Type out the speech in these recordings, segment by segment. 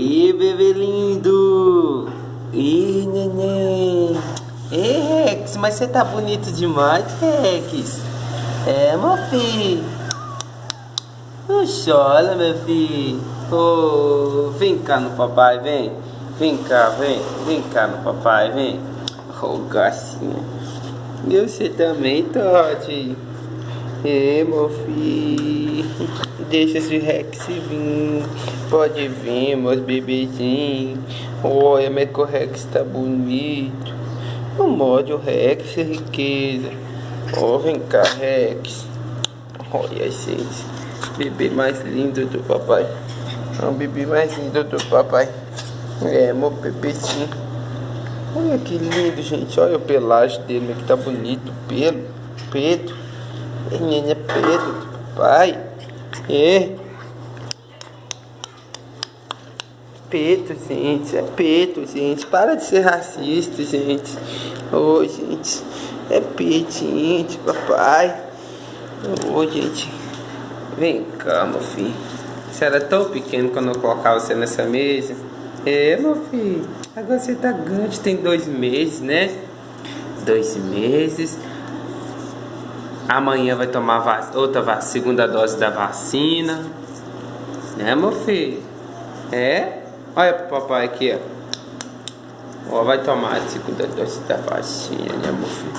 Ih, bebê lindo! Ih, neném! Ei, Rex, mas você tá bonito demais, Rex! É, meu filho! Não chora, meu filho! Oh, vem cá no papai, vem! Vem cá, vem! Vem cá no papai, vem! Oh, gracinha! E você também, Todd? Meu filho, deixa esse Rex vir, pode vir, meus bebezinhos. Olha, o Rex tá bonito. Não morde o Rex, riqueza. Oh, vem cá, Rex. Olha, gente, bebê mais lindo do papai. É o bebê mais lindo do papai. É, meu bebezinho. Olha que lindo, gente. Olha o pelagem dele, que tá bonito. Pelo, peito. Menina Pedro, pai. É. Peito, gente. É peito, gente. Para de ser racista, gente. Ô, oh, gente. É peito, gente. Papai. Ô, oh, gente. Vem cá, meu filho. Você era tão pequeno quando eu colocava você nessa mesa. É, meu filho. Agora você tá grande, tem dois meses, né? Dois meses. Amanhã vai tomar vac... outra vac... segunda dose da vacina. Né, meu filho? É? Olha pro papai aqui, ó. Ó, vai tomar a segunda dose da vacina, né, meu filho?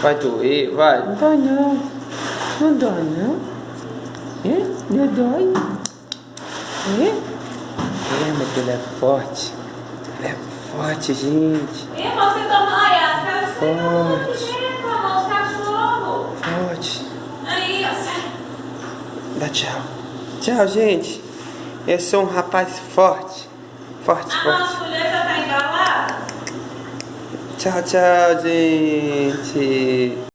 Vai doer? Vai? Não dói não. Não dói não. É? Não dói? É? É, mas ele é forte. Ele é forte, gente. E você tomou, Yas? Forte. Dá tchau. Tchau, gente. Eu sou um rapaz forte. Forte, a forte. nossa mulher já tá embalada? Tchau, tchau, gente.